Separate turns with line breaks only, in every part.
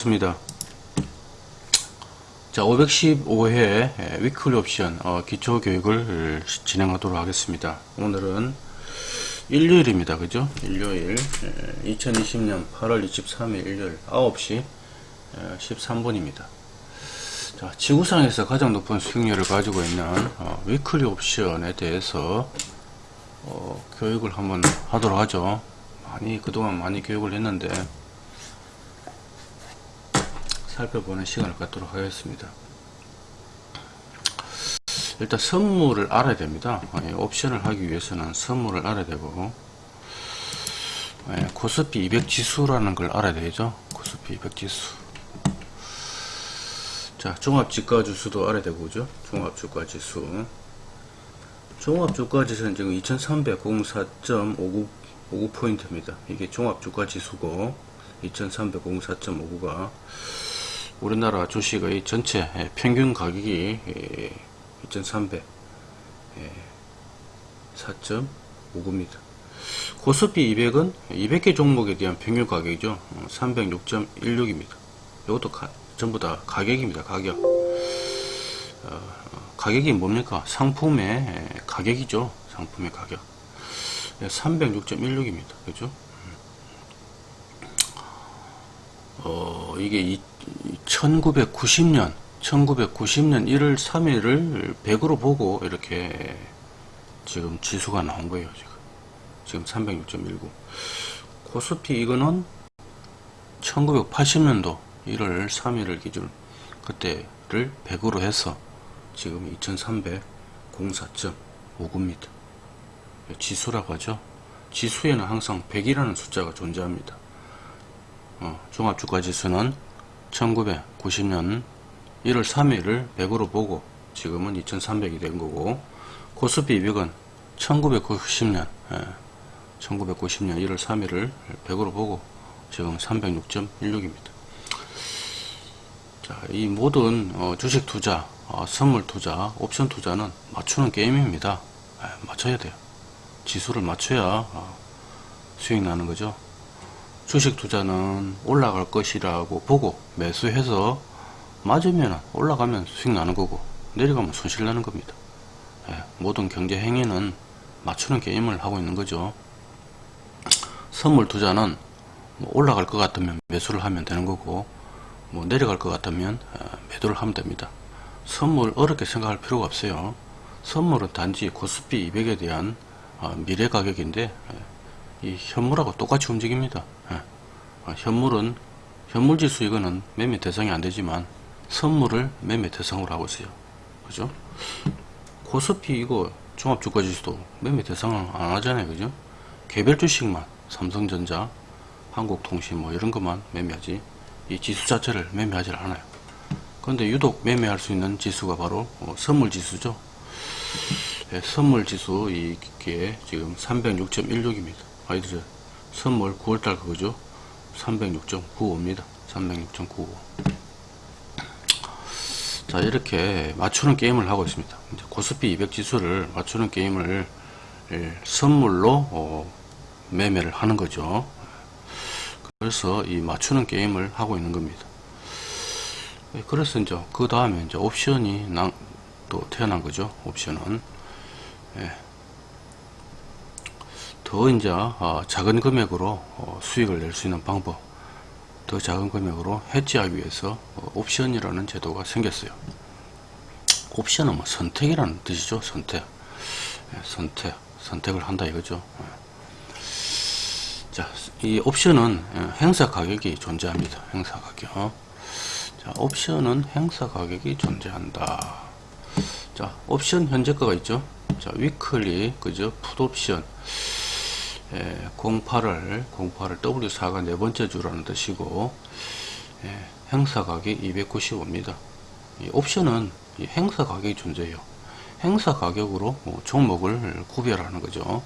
좋습니다. 자, 515회 위클리 옵션 어, 기초 교육을 진행하도록 하겠습니다. 오늘은 일요일입니다. 그죠? 일요일 2020년 8월 23일 일요일 9시 13분입니다. 자, 지구상에서 가장 높은 수익률을 가지고 있는 어, 위클리 옵션에 대해서 어, 교육을 한번 하도록 하죠. 많이 그동안 많이 교육을 했는데 살펴보는 시간을 갖도록 하겠습니다. 일단 선물을 알아야 됩니다. 예, 옵션을 하기 위해서는 선물을 알아야 되고 예, 코스피 200 지수라는 걸 알아야 되죠. 코스피 200 지수. 자, 종합주가 지수도 알아야 되고, 그죠? 종합주가 지수. 종합주가 지수는 지금 2304.59포인트입니다. 이게 종합주가 지수고, 2304.59가 우리나라 주식의 전체 평균 가격이 2300 4.59입니다. 고스피 200은 200개 종목에 대한 평균 가격이죠. 306.16입니다. 이것도 가, 전부 다 가격입니다. 가격. 어, 가격이 뭡니까? 상품의 가격이죠. 상품의 가격. 306.16입니다. 그죠? 어, 이게 1990년 1990년 1월 3일을 100으로 보고 이렇게 지금 지수가 나온 거예요 지금. 지금 306.19 코스피 이거는 1980년도 1월 3일을 기준 그때를 100으로 해서 지금 2304.59입니다. 지수라고 하죠. 지수에는 항상 100이라는 숫자가 존재합니다. 어, 종합주가지수는 1990년 1월 3일을 100으로 보고 지금은 2300이 된 거고 코스피 200은 1990년 예, 1990년 1월 3일을 100으로 보고 지금 306.16입니다. 자, 이 모든 어, 주식 투자 어, 선물 투자 옵션 투자는 맞추는 게임입니다. 예, 맞춰야 돼요. 지수를 맞춰야 어, 수익 나는 거죠 주식 투자는 올라갈 것이라고 보고 매수해서 맞으면 올라가면 수익 나는 거고 내려가면 손실 나는 겁니다. 예, 모든 경제 행위는 맞추는 게임을 하고 있는 거죠. 선물 투자는 뭐 올라갈 것 같으면 매수를 하면 되는 거고 뭐 내려갈 것 같으면 어, 매도를 하면 됩니다. 선물 어렵게 생각할 필요가 없어요. 선물은 단지 코스피 200에 대한 어, 미래 가격인데 예, 이 현물하고 똑같이 움직입니다. 예. 어, 현물은 현물지수 이거는 매매 대상이 안 되지만 선물을 매매 대상으로 하고 있어요. 그죠? 코스피 이거 종합주가지수도 매매 대상을 안 하잖아요. 그죠? 개별 주식만 삼성전자, 한국통신 뭐 이런 것만 매매하지 이 지수 자체를 매매하지 않아요. 그런데 유독 매매할 수 있는 지수가 바로 어, 선물지수죠. 네, 선물지수 이게 지금 306.16입니다. 아이들 선물 9월달 그거죠? 306.95입니다. 306.95 자 이렇게 맞추는 게임을 하고 있습니다. 이제 코스피 200 지수를 맞추는 게임을 예, 선물로 어, 매매를 하는 거죠. 그래서 이 맞추는 게임을 하고 있는 겁니다. 예, 그래서 이제 그 다음에 이제 옵션이 나, 또 태어난 거죠. 옵션은. 예. 더 이제 어, 작은 금액으로 어, 수익을 낼 수 있는 방법 더 작은 금액으로 해지하기 위해서 어, 옵션이라는 제도가 생겼어요. 옵션은 뭐 선택이라는 뜻이죠 선택. 예, 선택 선택을 한다 이거죠. 예. 자이 옵션은 예, 행사 가격이 존재합니다. 행사 가격. 자 옵션은 행사 가격이 존재한다. 자 옵션 현재가가 있죠? 자 위클리 그죠? 풋옵션 예, 08을 08을 W4가 네 번째 주라는 뜻이고 예, 행사 가격 295입니다. 이 옵션은 이 행사 가격이 존재해요. 행사 가격으로 뭐 종목을 구별하는 거죠.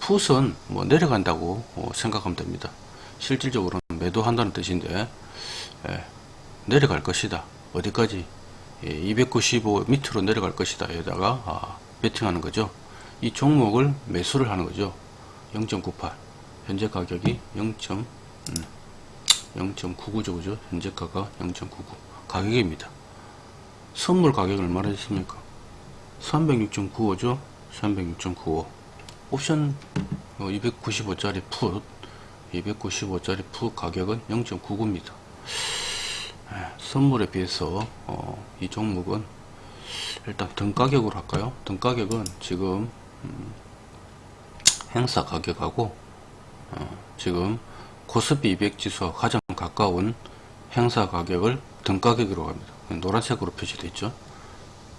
풋은 뭐 내려간다고 뭐 생각하면 됩니다. 실질적으로는 매도한다는 뜻인데 예, 내려갈 것이다. 어디까지? 예, 295 밑으로 내려갈 것이다. 에다가 아, 베팅하는 거죠. 이 종목을 매수를 하는 거죠. 0.98 현재 가격이 0. 음, 0.99죠 그죠. 현재가가 0.99 가격입니다. 선물 가격은 얼마나 됐습니까? 306.95죠? 306.95 옵션 295짜리 풋 295짜리 풋 가격은 0.99입니다. 선물에 비해서 어, 이 종목은 일단 등 가격으로 할까요? 등 가격은 지금 음, 행사 가격하고 어, 지금 코스피 200 지수와 가장 가까운 행사 가격을 등 가격으로 합니다. 노란색으로 표시되어 있죠?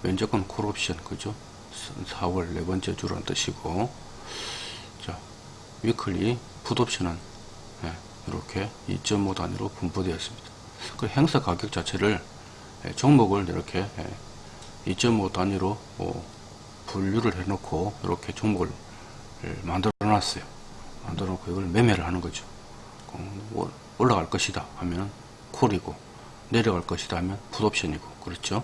면적은 콜옵션 그죠? 4월 네 번째 주라는 뜻이고 자 위클리 풋옵션은 네, 이렇게 2.5 단위로 분포되어 있습니다. 그 행사 가격 자체를 예, 종목을 이렇게 2.5 단위로 어, 분류를 해 놓고 이렇게 종목을 만들어 놨어요. 만들어 놓고 이걸 매매를 하는 거죠. 뭐 올라갈 것이다 하면 콜이고 내려갈 것이다 하면 풋옵션이고 그렇죠?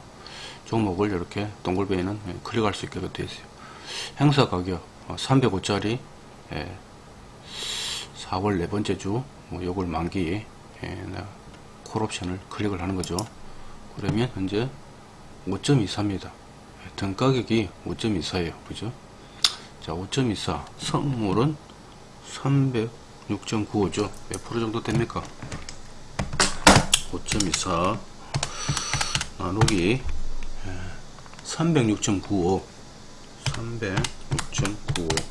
종목을 이렇게 동글뱅이는 예, 클릭할 수 있게 되어 있어요. 행사 가격 305짜리 어, 4월 네 번째 주뭐 요걸 만기 콜옵션을 클릭을 하는 거죠. 그러면 현재 5.24입니다. 등 가격이 5.24에요. 그죠 자 5.24 선물은 306.95죠. 몇 프로 정도 됩니까? 5.24 나누기 306.95 306.95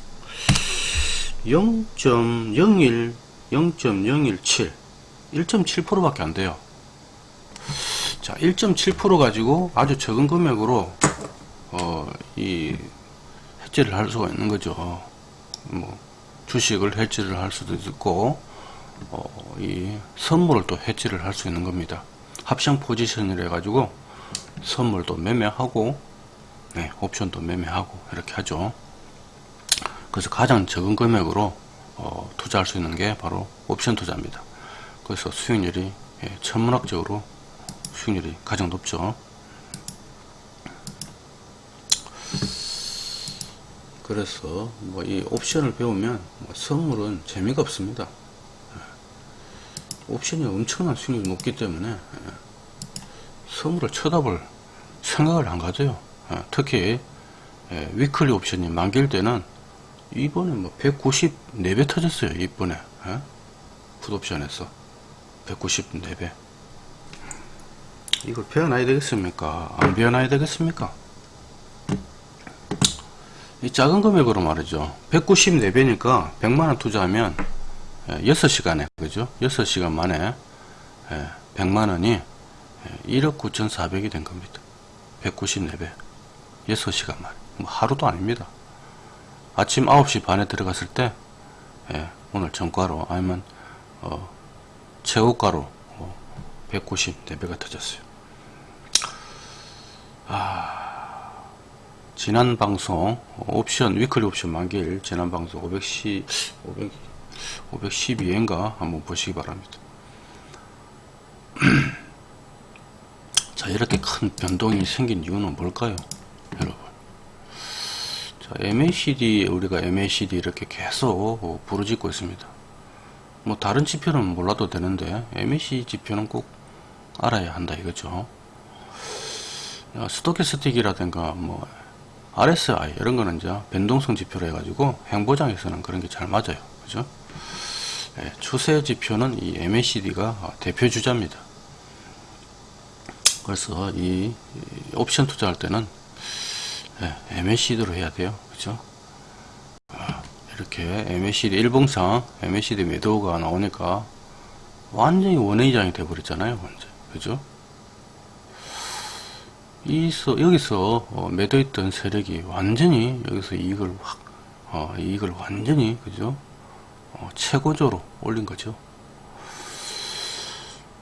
0.01 0.017 1.7% 밖에 안 돼요. 자1.7% 가지고 아주 적은 금액으로 어, 이 해지를 할 수가 있는 거죠. 뭐 주식을 해지를 할 수도 있고 어, 이 선물을 또 해지를 할 수 있는 겁니다. 합성 포지션을 해 가지고 선물도 매매하고 네, 옵션도 매매하고 이렇게 하죠. 그래서 가장 적은 금액으로 어, 투자할 수 있는 게 바로 옵션 투자입니다. 그래서 수익률이 예, 천문학적으로 수익률이 가장 높죠 그래서 뭐 이 옵션을 배우면 뭐 선물은 재미가 없습니다. 예. 옵션이 엄청난 수익률이 높기 때문에 예. 선물을 쳐다볼 생각을 안 가져요. 예. 특히 위클리 옵션이 만기일 때는 이번에 뭐 194배 터졌어요 이번에. 풋옵션에서 194배. 이걸 배워놔야 되겠습니까? 안 배워놔야 되겠습니까? 이 작은 금액으로 말이죠. 194배니까 100만원 투자하면 6시간에 그죠? 6시간 만에 100만원이 1억 9,400이 된 겁니다. 194배. 6시간 만에. 뭐 하루도 아닙니다. 아침 9시 반에 들어갔을 때 오늘 정가로 아니면 어, 최고가로 어, 194배가 터졌어요. 아, 지난 방송 옵션 위클리 옵션 만기일 지난 방송 510 500, 512회인가 한번 보시기 바랍니다. 자 이렇게 큰 변동이 생긴 이유는 뭘까요 여러분? 자 MACD 우리가 MACD 이렇게 계속 부르짖고 있습니다. 뭐 다른 지표는 몰라도 되는데 MACD 지표는 꼭 알아야 한다 이거죠. 스토캐스틱이라든가 뭐 RSI 이런 거는 이제 변동성 지표로 해가지고 행보장에서는 그런 게 잘 맞아요. 그죠? 네, 추세 지표는 이 MACD가 대표 주자입니다. 그래서 이 옵션 투자할 때는 네, MACD로 해야 돼요. 그죠? 아, 이렇게 MACD 일봉상 MACD 매도가 나오니까 완전히 원회장이 돼버렸잖아요. 그죠? 이서 여기서 어, 매도했던 세력이 완전히 여기서 이익을 확 어, 이익을 완전히 그죠? 어, 최고조로 올린 거죠.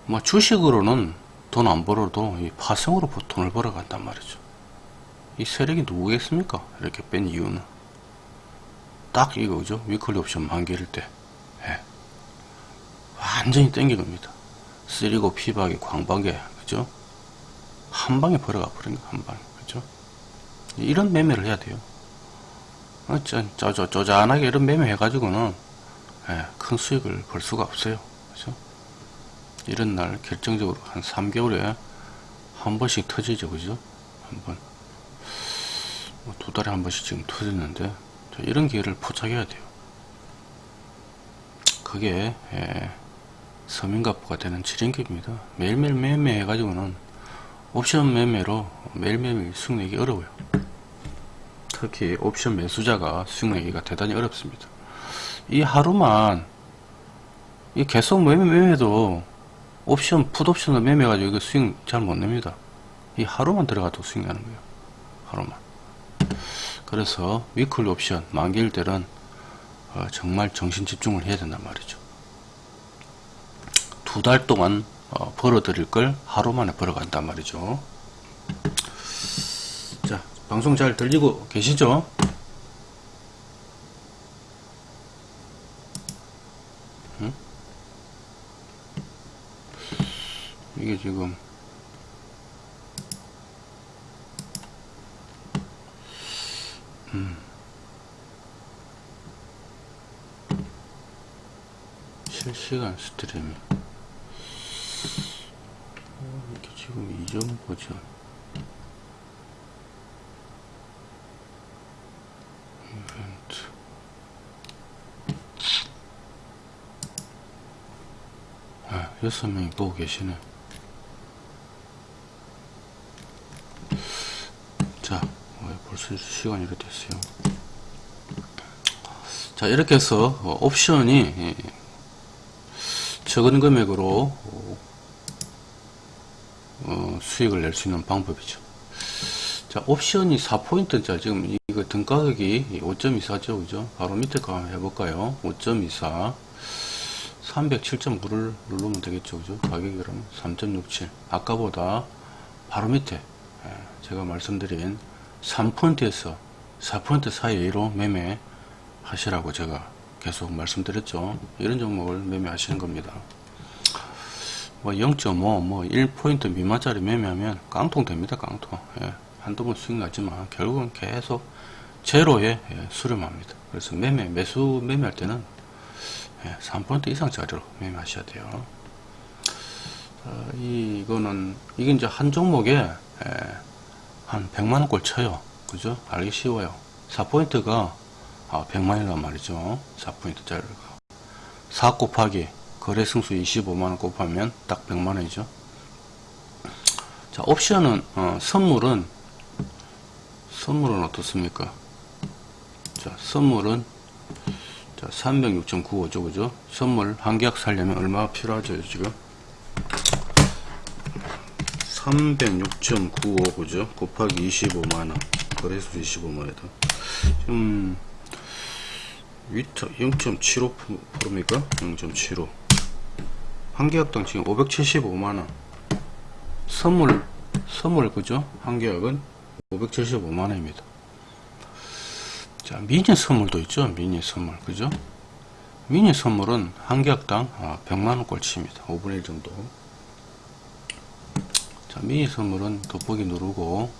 뭐 주식으로는 돈 안 벌어도 이 파생으로 돈을 벌어 간단 말이죠. 이 세력이 누구겠습니까? 이렇게 뺀 이유는? 딱 이거죠. 위클리 옵션 만기일 때. 예. 완전히 땡긴 겁니다. 쓰리고 피박이 광박에 그죠 한 방에 벌어가 버린 거, 한 방에. 그죠? 이런 매매를 해야 돼요. 어, 저, 저, 저, 쪼잔하게 이런 매매 해가지고는, 예, 큰 수익을 벌 수가 없어요. 그죠? 이런 날 결정적으로 한 3개월에 한 번씩 터지죠 그죠 한번 뭐두 달에 한 번씩 지금 터지는데 자, 이런 기회를 포착해야 돼요 그게 예, 서민가부가 되는 지름길입니다 매일매일 매매 해가지고는 옵션 매매로 매일매일 수익 내기 어려워요. 특히 옵션 매수자가 수익 내기가 대단히 어렵습니다. 이 하루만 이 계속 매매 매매도 옵션 풋옵션을 매매 가지고 이거 수익 잘 못 냅니다. 이 하루만 들어가도 수익 나는 거예요. 하루만. 그래서 위클리 옵션 만기일 때는 어, 정말 정신 집중을 해야 된단 말이죠. 두 달 동안 어, 벌어들일 걸 하루 만에 벌어간단 말이죠. 자 방송 잘 들리고 계시죠? 응? 이게 지금 실시간 스트리밍 어, 이게 지금 이전 버전 이벤트. 아, 여섯 명이 보고 계시네. 자 어, 벌써 시간이 이렇게 됐어요. 자 이렇게 해서 어, 옵션이 예, 적은 금액으로 어, 수익을 낼 수 있는 방법이죠. 자, 옵션이 4포인트짜 지금 이거 등가격이 5.24죠, 그죠? 바로 밑에 거 한번 해볼까요? 5.24 307.9를 누르면 되겠죠, 그죠? 가격이 그러면 3.67 아까보다 바로 밑에 예, 제가 말씀드린 3포인트에서 4포인트 사이로 매매 하시라고 제가 계속 말씀드렸죠. 이런 종목을 매매하시는 겁니다. 뭐 0.5, 뭐 1포인트 미만짜리 매매하면 깡통 됩니다. 깡통. 예, 한두 번 수익 나지만 결국은 계속 제로에 예, 수렴합니다. 그래서 매매, 매수 매매할 때는 예, 3포인트 이상짜리로 매매하셔야 돼요. 어, 이, 이거는, 이게 이제 한 종목에 예, 한 100만원 꼴 쳐요. 그죠? 알기 쉬워요. 4포인트가 아, 100만이란 말이죠. 4포인트짜리가. 4 곱하기 거래 승수 25만원 곱하면 딱 100만원이죠. 자, 옵션은, 어, 선물은, 선물은 어떻습니까? 자, 선물은, 자, 306.95죠, 그죠? 선물 한 계약 살려면 얼마 필요하죠, 지금? 306.95, 그죠? 곱하기 25만원. 거래수 25만원이다. 음, 위터 0.75%입니까? 0.75. 한 계약당 지금 575만원. 선물, 선물, 그죠? 한 계약은 575만원입니다. 자, 미니 선물도 있죠? 미니 선물, 그죠? 미니 선물은 한 계약당 100만원 꼴치입니다. 5분의 1 정도. 자, 미니 선물은 돋보기 누르고,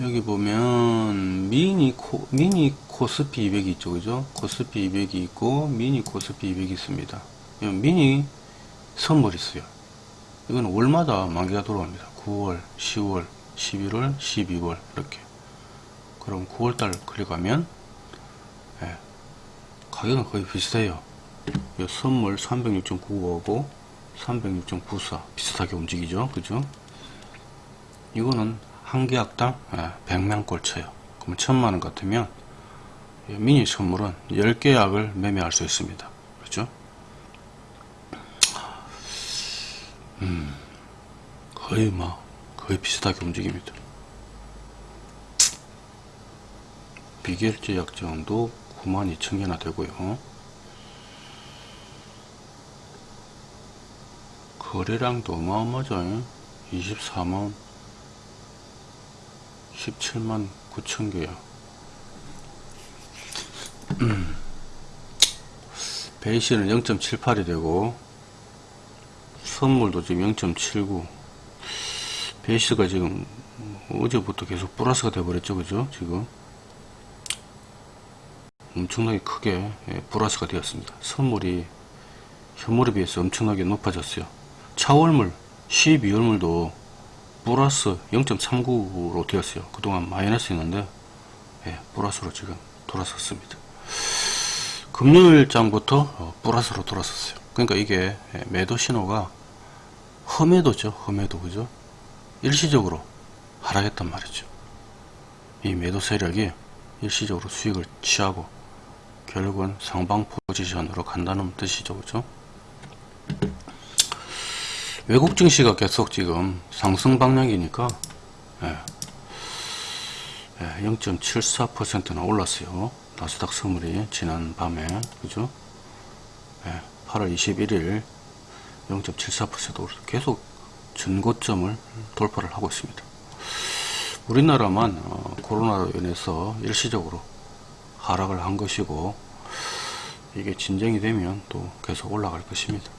여기 보면, 미니 코, 미니 코스피 200이 있죠, 그죠? 코스피 200이 있고, 미니 코스피 200이 있습니다. 미니 선물이 있어요. 이건 월마다 만기가 돌아옵니다. 9월, 10월, 11월, 12월, 이렇게. 그럼 9월달 클릭하면, 예, 가격은 거의 비슷해요. 이 선물 306.95하고 306.94 비슷하게 움직이죠. 그죠? 이거는 한 계약당 100만 꼴 쳐요. 그럼 천만원 같으면 미니 선물은 10계약을 매매할 수 있습니다. 그죠? 음, 거의 뭐, 거의 비슷하게 움직입니다. 비결제 약정도 92,000개나 되고요. 거래량도 어마어마하죠. 24만 17만 9천 개야. 음. 베이시는 0.78이 되고 선물도 지금 0.79 베이스가 지금 어제부터 계속 플러스가 돼버렸죠 그죠 지금 엄청나게 크게 예, 플러스가 되었습니다 선물이 현물에 비해서 엄청나게 높아졌어요. 차월물 12월물도 플러스 0.39로 되었어요. 그동안 마이너스였는데 예, 플러스로 지금 돌아섰습니다. 금요일 장부터 어, 플러스로 돌아섰어요. 그러니까 이게 예, 매도 신호가 험해도죠. 험해도 그죠? 일시적으로 하락했단 말이죠. 이 매도 세력이 일시적으로 수익을 취하고 결국은 상방 포지션으로 간다는 뜻이죠. 그죠? 외국 증시가 계속 지금 상승 방향이니까 예, 예, 0.74%나 올랐어요. 나스닥 선물이 지난 밤에 그죠? 예, 8월 21일 0.74% 계속 전고점을 돌파를 하고 있습니다. 우리나라만 어, 코로나로 인해서 일시적으로 하락을 한 것이고 이게 진정이 되면 또 계속 올라갈 것입니다.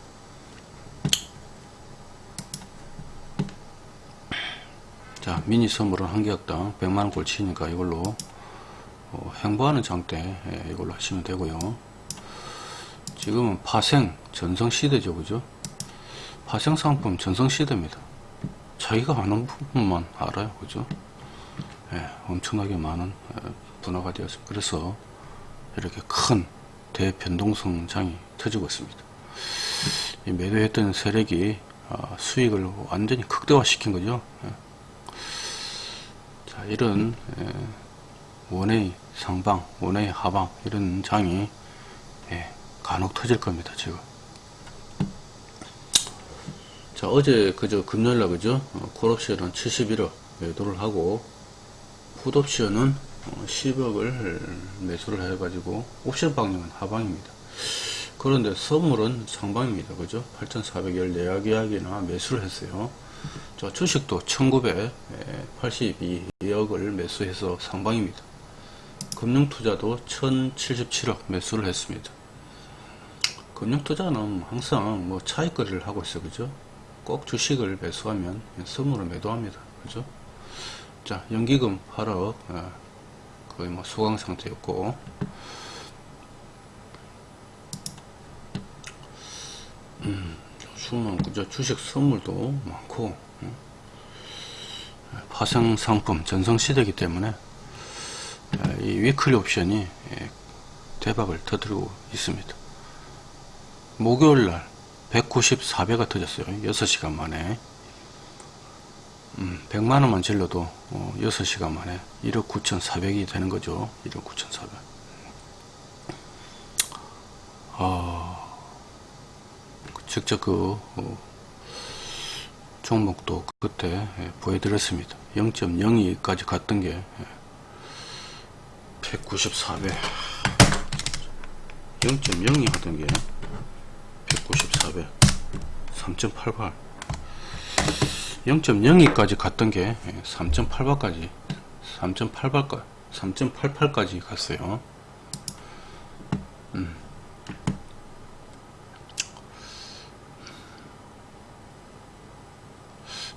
자 미니 선물은 한 개역당 100만원 꼴 치니까 이걸로 어, 행보하는 장대 예, 이걸로 하시면 되고요 지금은 파생 전성 시대죠 그죠 파생 상품 전성시대입니다 자기가 아는 부분만 알아요 그죠 예, 엄청나게 많은 예, 분화가 되었습니다 그래서 이렇게 큰 대변동성 장이 터지고 있습니다 이 매도했던 세력이 어, 수익을 완전히 극대화 시킨 거죠 예. 자, 이런 에, 원의 상방, 원의 하방 이런 장이 예, 간혹 터질 겁니다. 지금. 자 어제 그저 금요일날 그죠 어, 콜옵션은 71억 매도를 하고 풋옵션은 어, 10억을 매수를 해가지고 옵션 방향은 하방입니다. 그런데 선물은 상방입니다. 그죠? 8,414약이나 매수를 했어요. 자, 주식도 1982억을 매수해서 상방입니다. 금융투자도 1077억 매수를 했습니다. 금융투자는 항상 뭐 차익거리를 하고 있어 그죠? 꼭 주식을 매수하면 선물을 매도합니다. 그죠? 자, 연기금 8억 거의 뭐 소강 상태였고 음, 수는 그저 주식 선물도 많고 파생 상품 전성 시대이기 때문에 이 위클리 옵션이 대박을 터뜨리고 있습니다. 목요일날 194배가 터졌어요. 6시간 만에 음, 100만원만 질러도 어, 6시간 만에 1억 9,400이 되는 거죠. 1억 9,400 아, 직접 그 어, 종목도 그때 예, 보여드렸습니다. 0.02까지 갔던 게 194배 0.02 하던 게 194배. 3.88 0.02까지 갔던 게 3.8발까지 3.8발까지 3.88까지 갔어요. 음.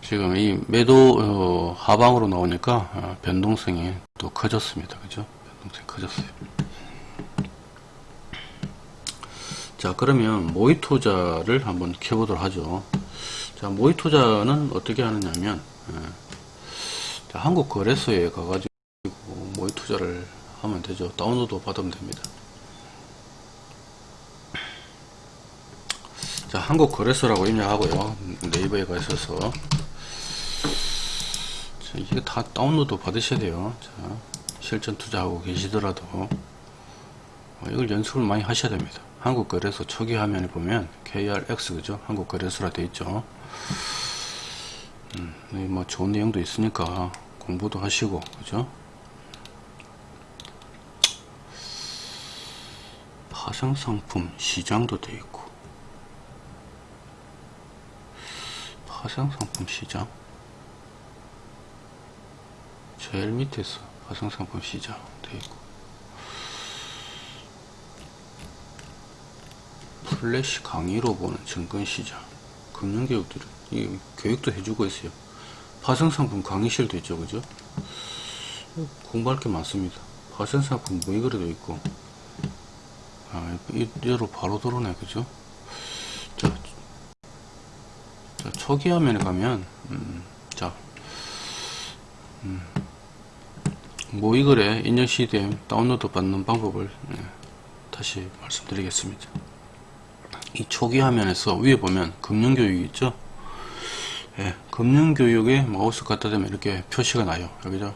지금 이 매도 어, 하방으로 나오니까 어, 변동성이 또 커졌습니다. 그죠? 변동성이 커졌어요 자 그러면 모의 투자를 한번 켜보도록 하죠. 자 모의 투자는 어떻게 하느냐면 예, 자, 한국 거래소에 가가지고 모의 투자를 하면 되죠. 다운로드 받으면 됩니다. 자 한국 거래소라고 입력하고요. 네이버에 가셔서. 자, 이게 다 다운로드 받으셔야 돼요. 자, 실전 투자하고 계시더라도. 어, 이걸 연습을 많이 하셔야 됩니다 한국거래소 초기 화면에 보면 KRX 그죠? 한국거래소라 되어 있죠. 음, 뭐 좋은 내용도 있으니까 공부도 하시고 그죠? 파생상품 시장도 되어 있고. 파생상품 시장? 제일 밑에서 화성상품 시장 되어 있고 플래시 강의로 보는 증권시장 금융교육들은 이 교육도 해주고 있어요. 파생상품 강의실도 있죠 그죠? 공부할 게 많습니다. 파생상품 모의거래도 있고. 아 이대로 바로 들어오네 그죠? 초기 화면에 가면 음, 자 음, 모의거래 인증 CDM 다운로드 받는 방법을 예, 다시 말씀드리겠습니다. 이 초기 화면에서 위에 보면 금융교육 있죠? 예, 금융교육에 마우스 갖다 대면 이렇게 표시가 나요. 여기죠?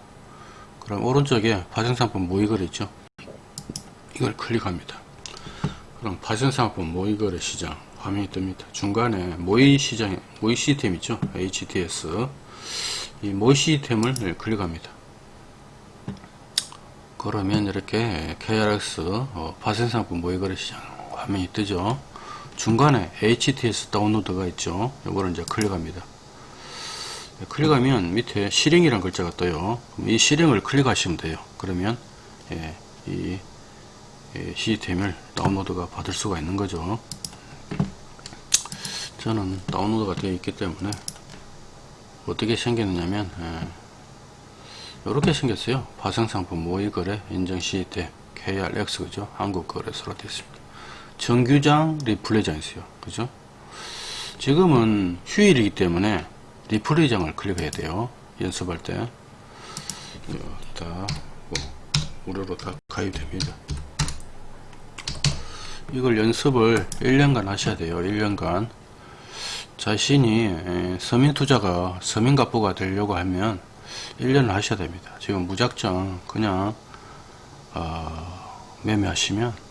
그럼 오른쪽에 파생상품 모의거래 있죠? 이걸 클릭합니다. 그럼 파생상품 모의거래 시장 화면이 뜹니다. 중간에 모의 시장, 모의 시스템 있죠? HTS. 이 모의 시스템을 클릭합니다. 그러면 이렇게 KRX 어, 파생상품 모의거래 시장 화면이 뜨죠. 중간에 HTS 다운로드가 있죠. 이거를 이제 클릭합니다. 네, 클릭하면 밑에 실행이라는 글자가 떠요. 이 실행을 클릭하시면 돼요. 그러면 예, 이 예, 시스템을 다운로드가 받을 수가 있는 거죠. 저는 다운로드가 되어 있기 때문에 어떻게 생겼느냐면 예, 이렇게 생겼어요. 파생상품 모의거래 인증 시스템 KRX 그죠? 한국거래소로 되어 있습니다. 정규장 리플레이장 있어요. 그죠? 지금은 휴일이기 때문에 리플레이장을 클릭해야 돼요. 연습할 때. 다 뭐, 무료로 다 가입됩니다. 이걸 연습을 1년간 하셔야 돼요. 1년간. 자신이 서민투자가 서민갑부가 되려고 하면 1년을 하셔야 됩니다. 지금 무작정 그냥 어, 매매하시면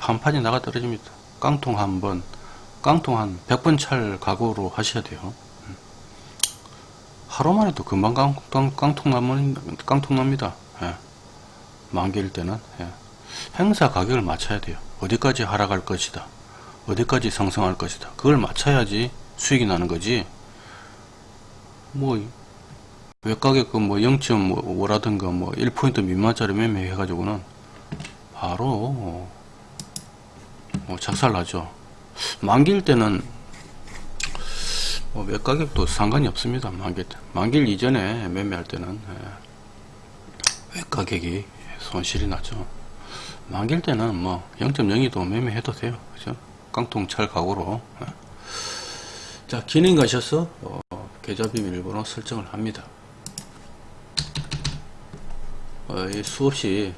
판판이 나가 떨어집니다. 깡통 한 번, 깡통 한 100번 찰 각오로 하셔야 돼요. 하루만 해도 금방 깡, 깡, 깡통 나면, 깡통 납니다. 예. 만기일 때는. 예. 행사 가격을 맞춰야 돼요. 어디까지 하락할 것이다. 어디까지 상승할 것이다. 그걸 맞춰야지 수익이 나는 거지. 뭐, 외가격 뭐 0.5라든가 뭐 1포인트 미만짜리 매매 해 가지고는 바로 뭐 작살 나죠. 만기일 때는 뭐 외가격도 상관이 없습니다. 만기, 만기일 이전에 매매할 때는 예, 외가격이 손실이 나죠. 만기일 때는 뭐 0.02도 매매해도 돼요. 그죠? 깡통찰 각오로. 예. 자, 기능 가셔서 어, 계좌 비밀번호 설정을 합니다. 어, 수없이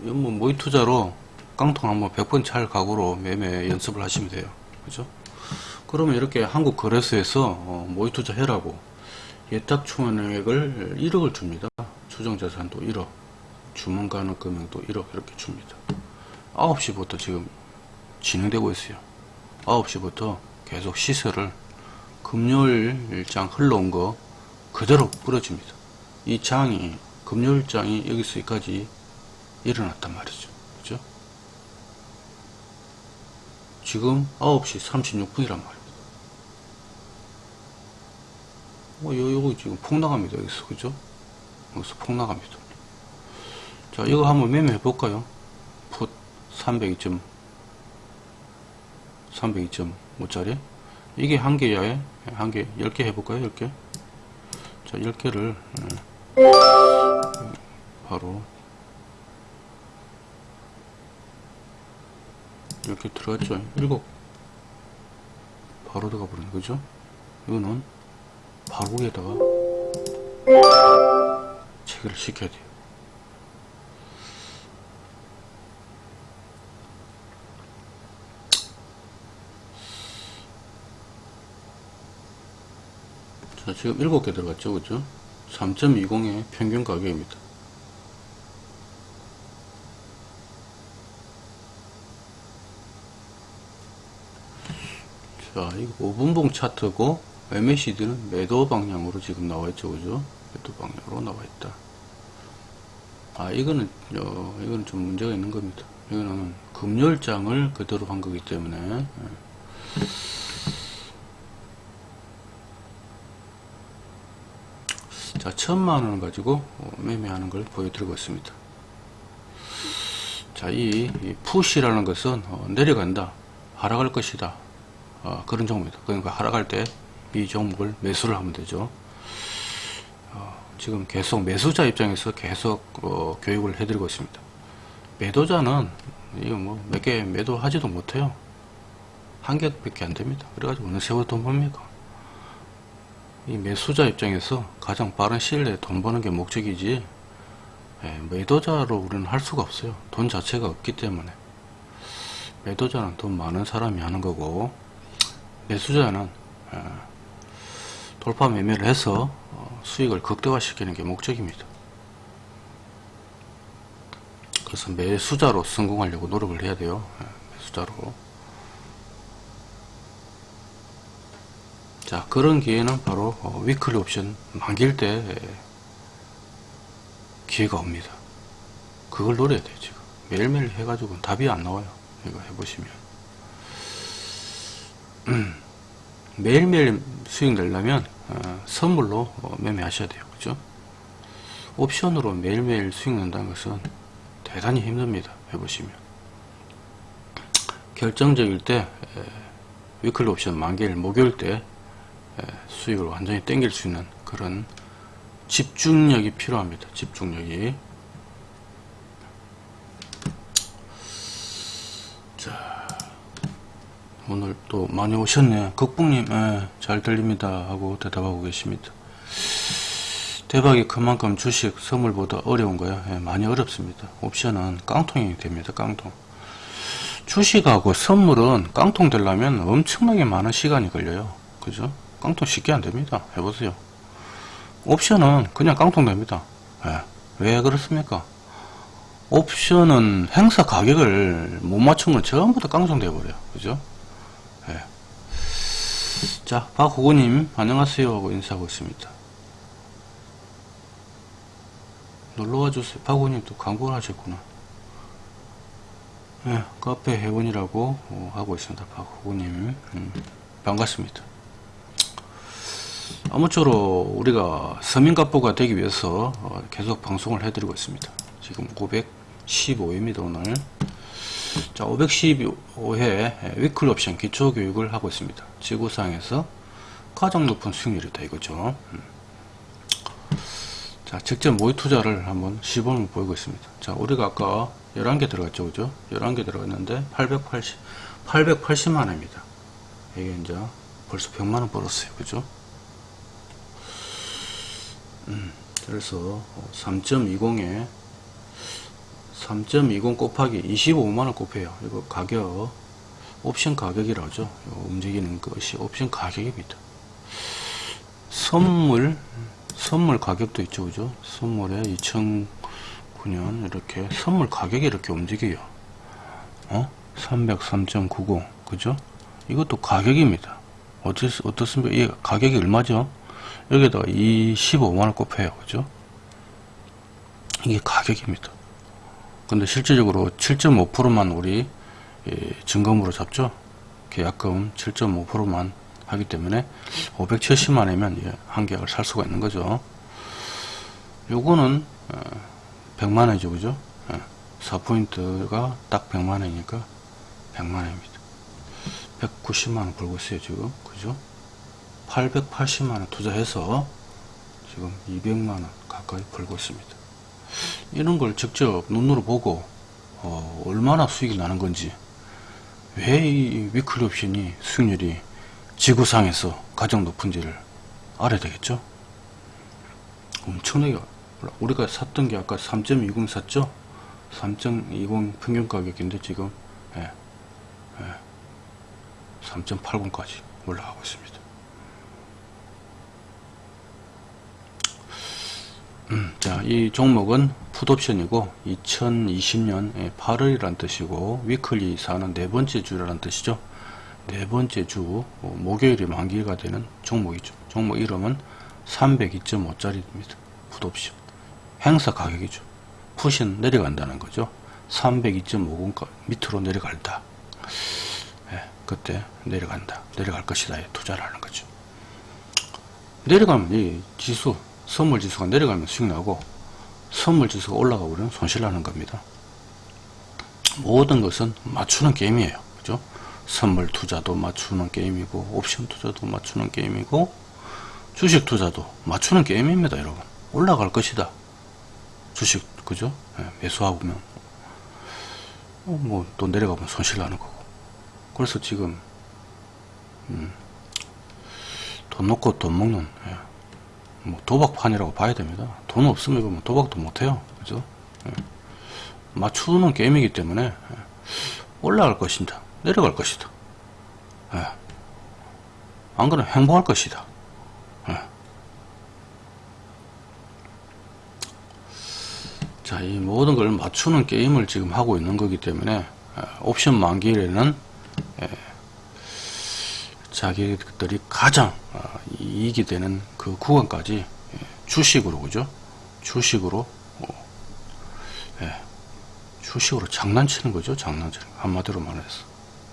뭐 모의 투자로 깡통 한번 100번 찰 각오로 매매 연습을 하시면 돼요. 그죠? 그러면 이렇게 한국 거래소에서 어, 모의 투자 해라고 예탁 추원액을 1억을 줍니다. 추정 자산도 1억, 주문 가능 금액도 1억 이렇게 줍니다. 9시부터 지금 진행되고 있어요. 9시부터 계속 시세를 금요일 일장 흘러온 거 그대로 뿌려줍니다. 이 장이 금요일 장이 여기서까지 일어났단 말이죠. 그죠? 지금 9시 36분이란 말입니다. 어, 요, 요거 지금 폭나갑니다. 여기서. 그죠? 여기서 폭나갑니다. 자, 이거 한번 매매해 볼까요? 풋 302점, 302.5짜리. 이게 한 개야에, 한 개, 10개 해볼까요? 10개? 자, 10개를, 바로 이렇게 들어갔죠? 7 바로 들어가 버리는 거죠? 이거는 바로 위에다가 체결을 시켜야 돼요. 자 지금 7개 들어갔죠? 그죠? 3.20의 평균 가격입니다 자, 이거 5분봉 차트고 MACD는 매도 방향으로 지금 나와 있죠, 그죠? 매도 방향으로 나와 있다. 아, 이거는 어, 이거는 좀 문제가 있는 겁니다. 이거는 금요일장을 그대로 한 거기 때문에 예. 자, 천만 원을 가지고 어, 매매하는 걸 보여드리고 있습니다. 자, 이, 이 푸시라는 것은 어, 내려간다, 하락할 것이다, 어, 그런 종목입니다. 그러니까 하락할 때 이 종목을 매수를 하면 되죠. 어, 지금 계속 매수자 입장에서 계속 어, 교육을 해드리고 있습니다. 매도자는 이거 뭐 몇 개 매도하지도 못해요. 한 개밖에 안 됩니다. 그래가지고 어느 세월 돈 법니까? 이 매수자 입장에서 가장 빠른 시일 내에 돈 버는 게 목적이지 예, 매도자로 우리는 할 수가 없어요. 돈 자체가 없기 때문에 매도자는 돈 많은 사람이 하는 거고 매수자는 예, 돌파 매매를 해서 어, 수익을 극대화시키는 게 목적입니다. 그래서 매수자로 성공하려고 노력을 해야 돼요. 예, 매수자로. 자 그런 기회는 바로 어, 위클리 옵션 만길 때 예, 기회가 옵니다. 그걸 노려야 돼요 지금 매일매일 해가지고 답이 안 나와요. 이거 해보시면 음, 매일매일 수익 내려면 어, 선물로 어, 매매하셔야 돼요. 그죠? 옵션으로 매일매일 수익 낸다는 것은 대단히 힘듭니다. 해보시면 결정적일 때 에, 위클리 옵션 만기일 목요일 때 에, 수익을 완전히 땡길 수 있는 그런 집중력이 필요합니다. 집중력이 오늘 또 많이 오셨네 극북님 예, 잘 들립니다 하고 대답하고 계십니다. 대박이 그만큼 주식 선물보다 어려운 거야? 예, 많이 어렵습니다. 옵션은 깡통이 됩니다 깡통. 주식하고 선물은 깡통 되려면 엄청나게 많은 시간이 걸려요. 그죠? 깡통 쉽게 안 됩니다. 해보세요. 옵션은 그냥 깡통 됩니다. 예, 왜 그렇습니까? 옵션은 행사 가격을 못 맞춘 건 전부 다 깡통 돼 버려요. 그죠? 예. 자 박호구님 안녕하세요 하고 인사하고 있습니다. 놀러와 주세요. 박호구님 또 광고를 하셨구나. 예, 카페 회원이라고 어, 하고 있습니다. 박호구님. 음, 반갑습니다. 아무쪼록 우리가 서민갑부가 되기 위해서 어, 계속 방송을 해드리고 있습니다. 지금 515회입니다 오늘 자 515회 위클 옵션 기초교육을 하고 있습니다. 지구상에서 가장 높은 수익률이다 이거죠. 음. 자 직접 모의 투자를 한번 시범을 보이고 있습니다. 자 우리가 아까 11개 들어갔죠 그죠? 11개 들어갔는데 880 880만원입니다. 이게 이제 벌써 100만원 벌었어요 그죠? 음, 그래서 3.20에 3.20 곱하기 25만원 곱해요. 이거 가격, 옵션 가격이라죠. 움직이는 것이 옵션 가격입니다. 선물, 선물 가격도 있죠. 그죠? 선물에 2009년 이렇게 선물 가격이 이렇게 움직여요. 어? 303.90. 그죠? 이것도 가격입니다. 어떻, 어떻습니까? 이 가격이 얼마죠? 여기다가 25만원 곱해요. 그죠? 이게 가격입니다. 근데 실질적으로 7.5%만 우리 예, 증검으로 잡죠. 계약금 7.5%만 하기 때문에 570만원이면 예, 한 계약을 살 수가 있는 거죠. 요거는 100만원이죠. 어, 그죠? 4포인트가 예, 딱 100만원이니까 100만원입니다. 190만원 벌고 있어요. 지금. 그죠? 880만원 투자해서 지금 200만원 가까이 벌고 있습니다. 이런 걸 직접 눈으로 보고 어, 얼마나 수익이 나는 건지 왜 이 위클리 옵션이 수익률이 지구상에서 가장 높은지를 알아야 되겠죠? 엄청나게 우리가 샀던 게 아까 3.20 샀죠? 3.20 평균 가격인데 지금 예, 예, 3.80까지 올라가고 있습니다 자, 이 종목은 풋옵션이고 2020년 8월이란 뜻이고 위클리 사는 네 번째 주라는 뜻이죠. 네 번째 주 어, 목요일이 만기가 되는 종목이죠. 종목 이름은 302.5짜리입니다. 풋옵션. 행사 가격이죠. 풋은 내려간다는 거죠. 302.50 밑으로 내려갈다. 예, 그때 내려간다. 내려갈 것이다. 투자를 하는 거죠. 내려가면 이 지수 선물 지수가 내려가면 수익 나고 선물 지수가 올라가 버리면 손실 나는 겁니다. 모든 것은 맞추는 게임이에요. 그죠? 선물 투자도 맞추는 게임이고 옵션 투자도 맞추는 게임이고 주식 투자도 맞추는 게임입니다, 여러분. 올라갈 것이다. 주식 그죠? 네, 매수하면 어, 뭐또 내려가면 손실 나는 거고. 그래서 지금 음, 돈 놓고 돈 먹는 예. 뭐 도박판이라고 봐야 됩니다. 돈 없으면 이거 뭐 도박도 못해요. 그죠? 예. 맞추는 게임이기 때문에 예. 올라갈 것이다. 내려갈 것이다. 예. 안 그러면 행복할 것이다. 예. 자, 이 모든 걸 맞추는 게임을 지금 하고 있는 거기 때문에 예, 옵션 만기일에는 예, 자기들이 가장 어, 이익이 되는 그 구간까지 예, 주식으로 그죠? 주식으로 어, 예, 주식으로 장난치는 거죠. 장난치는 거. 한마디로 말해서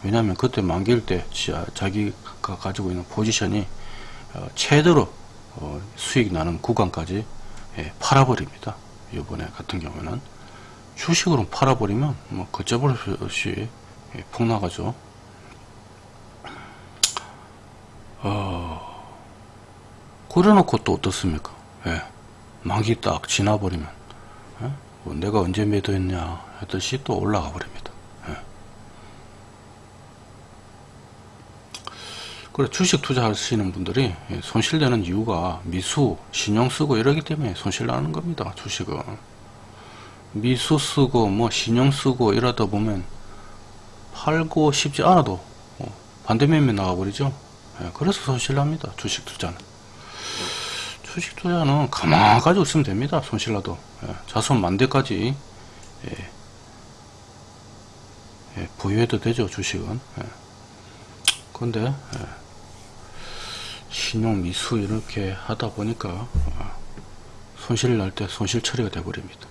왜냐하면 그때 만기일 때 자- 자기가 가지고 있는 포지션이 어, 최대로 어, 수익 나는 구간까지 예, 팔아버립니다. 이번에 같은 경우에는 주식으로 팔아버리면 뭐 걷잡을 수 없이 예, 폭나가죠. 어, 그래놓고 또 어떻습니까? 예, 만기 딱 지나버리면 예? 뭐 내가 언제 매도했냐 했듯이 또 올라가 버립니다. 예. 그래 주식 투자하시는 분들이 예, 손실되는 이유가 미수, 신용 쓰고 이러기 때문에 손실 나는 겁니다. 주식은 미수 쓰고 뭐 신용 쓰고 이러다 보면 팔고 싶지 않아도 어, 반대매매 나가버리죠. 예, 그래서 손실 납니다. 주식 투자는. 주식 투자는 가만 가지고 있으면 됩니다. 손실 나도. 예, 자손 만 대까지 예, 되죠. 주식은. 예. 근데 예, 신용 미수 이렇게 하다 보니까 어, 손실 날 때 손실 처리가 돼 버립니다.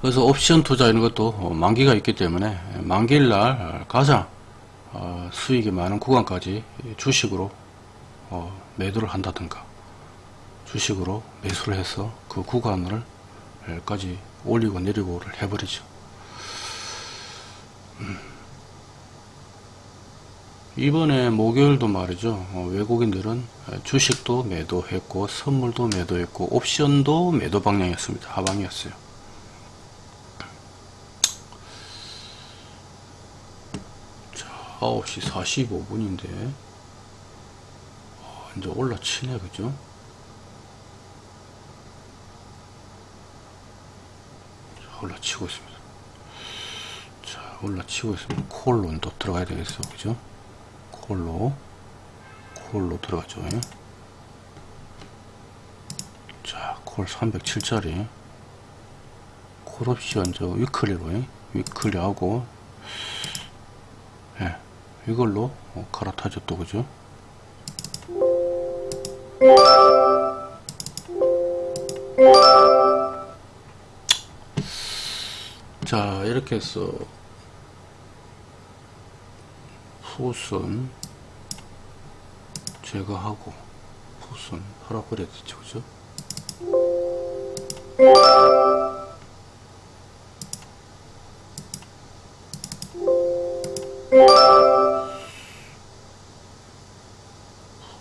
그래서 옵션 투자 이런 것도 어, 만기가 있기 때문에 만기일 날 가장 어, 수익이 많은 구간까지 주식으로 어, 매도를 한다든가 주식으로 매수를 해서 그 구간을 까지 올리고 내리고를 해버리죠. 음. 이번에 목요일도 말이죠. 어, 외국인들은 주식도 매도했고 선물도 매도했고 옵션도 매도 방향이었습니다. 하방이었어요. 자, 9시 45분인데 이제 올라치네 그죠? 자, 올라치고 있습니다. 자, 올라치고 있습니다. 콜로 또 들어가야 되겠어, 그죠? 콜로 콜로 들어가죠 자, 콜 307짜리 콜 옵션 저 위클리로 위클리 하고 예, 이걸로 어, 갈아타죠 또 그죠? 자 이렇게 해서 푸순 제거하고 푸순 팔아버려야 되죠 그죠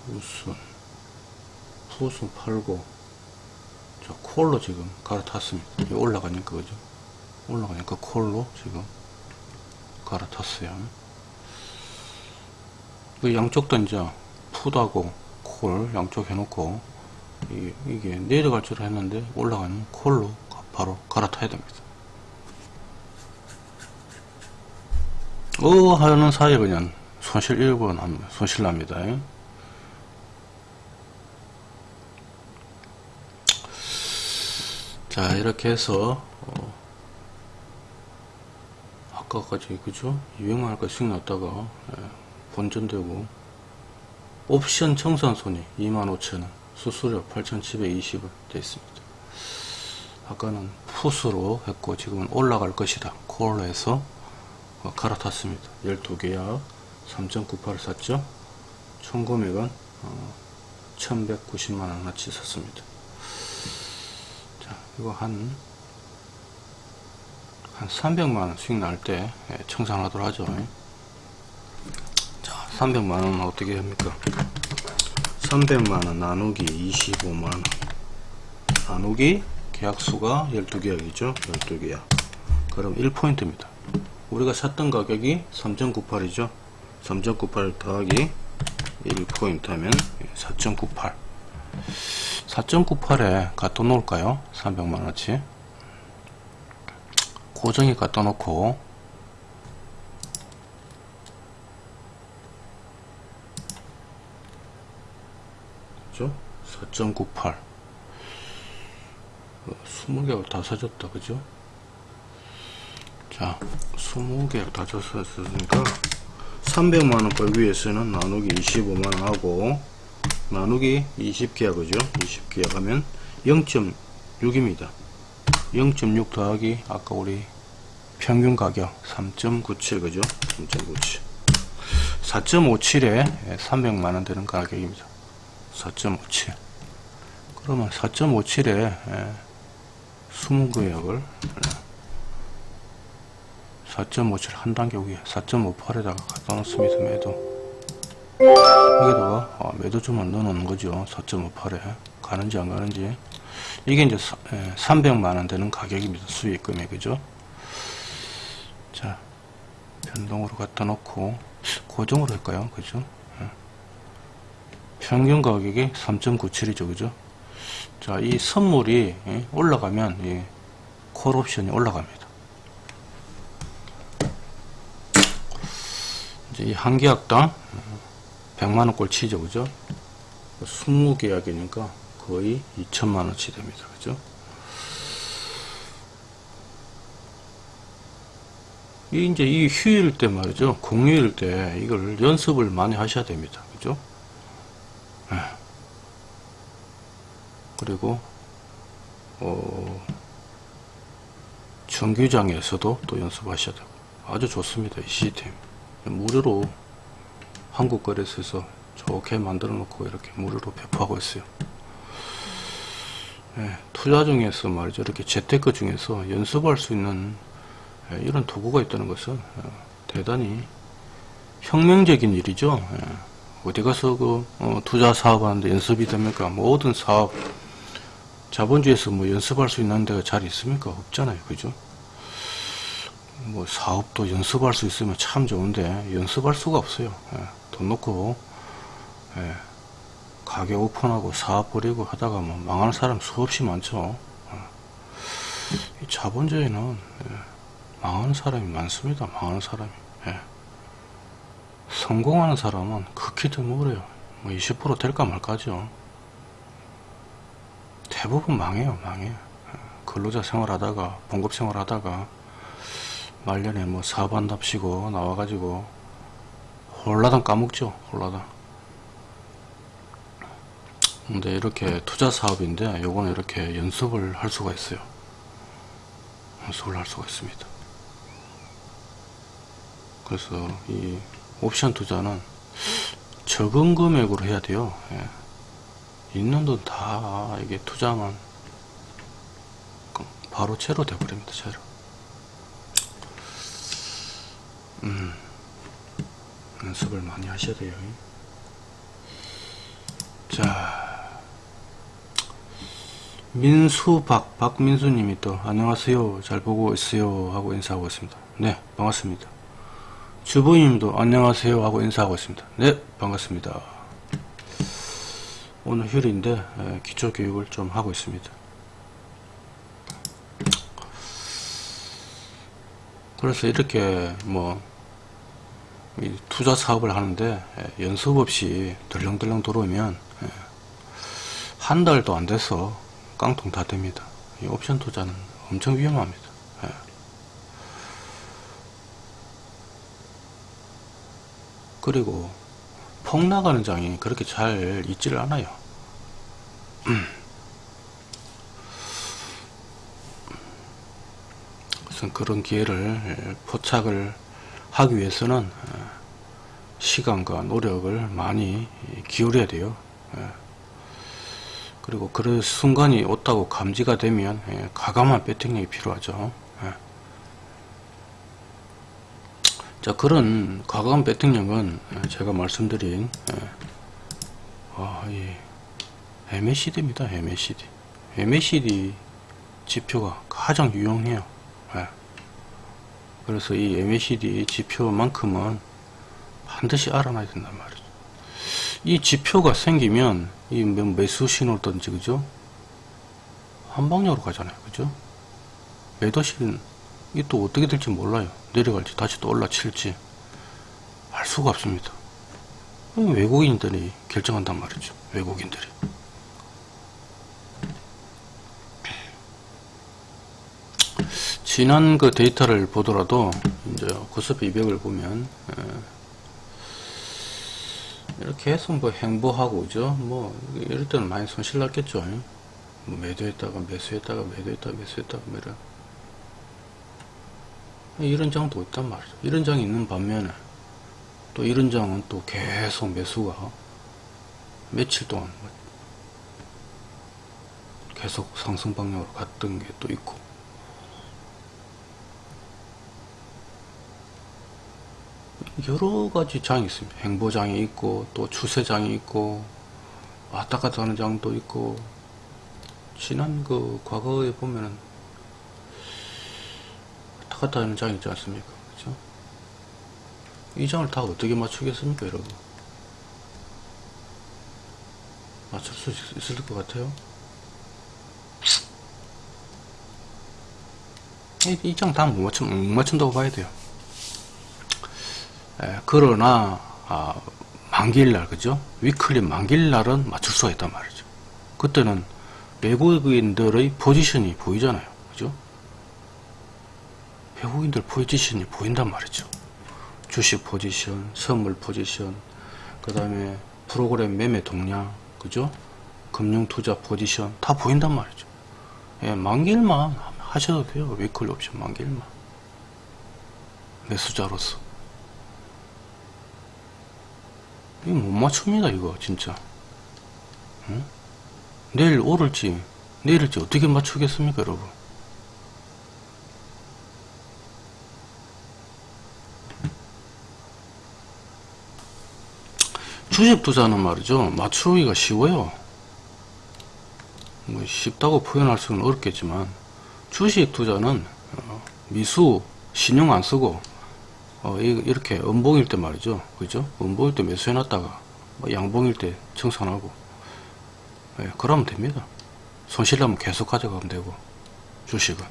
푸순 푸순 팔고 자 콜로 지금 갈아탔습니다 올라가니까 그죠 올라가니까 콜로 지금 갈아탔어요 그 양쪽 다 이제 풋하고 콜 양쪽 해놓고 이게, 이게 내려갈 줄 했는데 올라가는 콜로 가- 바로 갈아타야 됩니다. 어 하는 사이에 그냥 손실 1번 합니다. 손실 납니다. 자 이렇게 해서 어, 아까까지 그죠? 유행할 거 수익 났다가 예, 본전되고. 옵션 청산 손이 25,000원 수수료 8,720원 되어 있습니다. 아까는 풋으로 했고 지금은 올라갈 것이다. 콜로 해서 어, 갈아탔습니다. 12개야. 3.98을 샀죠? 총 금액은 어, 1190만원 어치 샀습니다. 자 이거 한 한 300만원 수익 날 때 청산하도록 하죠. 자 300만원 어떻게 합니까? 300만원 나누기 25만원. 나누기 계약수가 12계약이죠. 12계약 그럼 1포인트입니다. 우리가 샀던 가격이 3.98이죠. 3.98 더하기 1포인트 하면 4.98 4.98에 갖다 놓을까요? 300만원치. 고정에 갖다 놓고. 그죠? 4.98 20개가 다 사줬다 그죠? 자 20개가 다 줬으니까 300만원 벌기 위해서는 나누기 25만원 하고 나누기 20계약 그죠. 20계약 하면 0.6입니다. 0.6 더하기 아까 우리 평균 가격 3.97 그죠? 3.97 4.57에 300만원 되는 가격입니다. 4.57 그러면 4.57에 20구역을 4.57 한 단계 위에 4.58에다가 갖다 놓습니다. 매도 여기다가 어, 매도 주문 넣어 놓는 거죠. 4.58에. 가는지 안 가는지. 이게 이제 300만원 되는 가격입니다. 수익 금액이죠? 자 변동으로 갖다 놓고 고정으로 할까요? 그죠? 예. 평균 가격이 3.97이죠. 그죠? 자이 선물이 예, 올라가면 이 콜옵션이 올라갑니다. 이제 이 한 계약당 100만원 꼴 치죠 그죠? 20계약이니까 거의 2천만원치 됩니다 그죠? 이 이제 이 휴일 때 말이죠. 공휴일 때 이걸 연습을 많이 하셔야 됩니다 그죠? 네. 그리고 어 정규장에서도 또 연습하셔야 되고. 아주 좋습니다 이 시스템. 무료로 한국거래소에서 좋게 만들어 놓고 이렇게 무료로 배포하고 있어요. 예, 투자 중에서 말이죠. 이렇게 재테크 중에서 연습할 수 있는 예, 이런 도구가 있다는 것은 어, 대단히 혁명적인 일이죠. 예, 어디 가서 그 어, 투자 사업하는데 연습이 됩니까? 모든 사업 자본주의에서 뭐 연습할 수 있는 데가 잘 있습니까? 없잖아요. 그죠 뭐 사업도 연습할 수 있으면 참 좋은데 연습할 수가 없어요 예, 돈 놓고 예, 가게 오픈하고 사업 벌이고 하다가 뭐 망하는 사람 수없이 많죠 예. 자본주의는 예, 망하는 사람이 많습니다 망하는 사람이 예. 성공하는 사람은 극히 드물어요 뭐 20% 될까 말까죠 대부분 망해요 망해요 예. 근로자 생활하다가 봉급 생활하다가 말년에 뭐 사업한답시고 나와가지고 홀라당 까먹죠 홀라당. 근데 이렇게 투자 사업인데 요거는 이렇게 연습을 할 수가 있어요. 연습을 할 수가 있습니다. 그래서 이 옵션 투자는 적은 금액으로 해야 돼요. 예. 있는 돈 다 이게 투자만 바로 채로 돼버립니다 채로 음, 연습을 많이 하셔야 돼요. 자, 민수박, 박민수님이 또, 안녕하세요. 잘 보고 있어요. 하고 인사하고 있습니다. 네, 반갑습니다. 주부님도 안녕하세요. 하고 인사하고 있습니다. 네, 반갑습니다. 오늘 휴일인데, 기초교육을 좀 하고 있습니다. 그래서 이렇게 뭐 투자 사업을 하는데 예, 연습 없이 덜렁덜렁 들어오면 예, 한 달도 안 돼서 깡통 다 됩니다. 이 옵션 투자는 엄청 위험합니다. 예. 그리고 폭 나가는 장이 그렇게 잘 있지를 않아요. 그래서 그런 기회를 포착을 하기 위해서는 어, 시간과 노력을 많이 기울여야 돼요. 예. 그리고 그런 순간이 왔다고 감지가 되면 예, 가감한 배팅력이 필요하죠. 예. 자 그런 과감한 배팅력은 제가 말씀드린 아, 이 MACD입니다. MACD. MACD 지표가 가장 유용해요. 그래서 이 MACD 지표만큼은 반드시 알아놔야 된단 말이죠. 이 지표가 생기면 이 매- 매수 신호든지 그죠? 한 방향으로 가잖아요. 그죠? 매도실은 이또 어떻게 될지 몰라요. 내려갈지 다시 또 올라칠지 알 수가 없습니다. 외국인들이 결정한단 말이죠. 외국인들이. 지난 그 데이터를 보더라도 이제 코스피 200을 보면 에, 이렇게 해서 뭐 행보하고 그죠. 뭐 이럴 때는 많이 손실 났겠죠. 뭐 매도했다가 매수했다가 매도했다가 매수했다가 뭐 이런. 이런 장도 있단 말이죠. 이런 장이 있는 반면에 또 이런 장은 또 계속 매수가 며칠 동안 뭐 계속 상승 방향으로 갔던 게 또 있고 여러 가지 장이 있습니다. 행보장이 있고 또 추세장이 있고 왔다 갔다 하는 장도 있고 지난 그 과거에 보면은 왔다 갔다 하는 장이 있지 않습니까? 그죠? 이 장을 다 어떻게 맞추겠습니까, 여러분? 맞출 수 있- 있을 것 같아요? 이 장 다 못 맞춘, 못 맞춘다고 봐야 돼요. 에, 그러나 아, 만기일날 그죠? 위클리 만기일날은 맞출 수가 있단 말이죠. 그때는 외국인들의 포지션이 보이잖아요. 그죠? 외국인들 포지션이 보인단 말이죠. 주식 포지션, 선물 포지션, 그 다음에 프로그램 매매 동향, 그죠? 금융 투자 포지션 다 보인단 말이죠. 예, 만기일만 하셔도 돼요. 위클리 옵션 만기일만. 매수자로서. 이거 못 맞춥니다 이거 진짜. 응? 내일 오를지 내일일지 어떻게 맞추겠습니까 여러분? 주식 투자는 말이죠. 맞추기가 쉬워요. 뭐 쉽다고 표현할 수는 어렵겠지만 주식 투자는 어, 미수 신용 안 쓰고 어, 이- 이렇게 음봉일 때 말이죠. 그죠? 음봉일 때 매수해 놨다가, 뭐 양봉일 때 청산하고, 예, 그러면 됩니다. 손실 나면 계속 가져가면 되고, 주식은.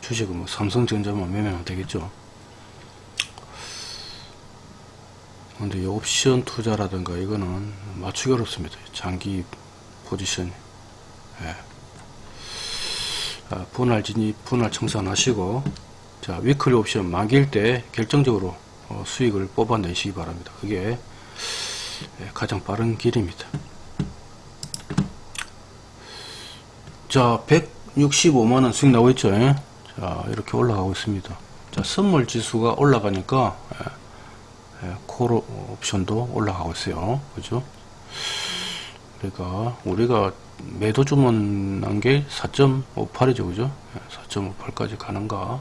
주식은 뭐 삼성전자만 매매하면 되겠죠. 근데 이 옵션 투자라든가 이거는 맞추기 어렵습니다. 장기 포지션이. 예. 아, 분할 진입, 분할 청산하시고, 자, 위클리 옵션 만기일 때 결정적으로 어, 수익을 뽑아내시기 바랍니다. 그게 예, 가장 빠른 길입니다. 자, 165만원 수익 나오고 있죠? 예? 자, 이렇게 올라가고 있습니다. 자, 선물 지수가 올라가니까, 예, 예, 콜 옵션도 올라가고 있어요. 그죠? 그러니까, 우리가 매도 주문한 게 4.58이죠. 그죠? 4.58까지 가는가?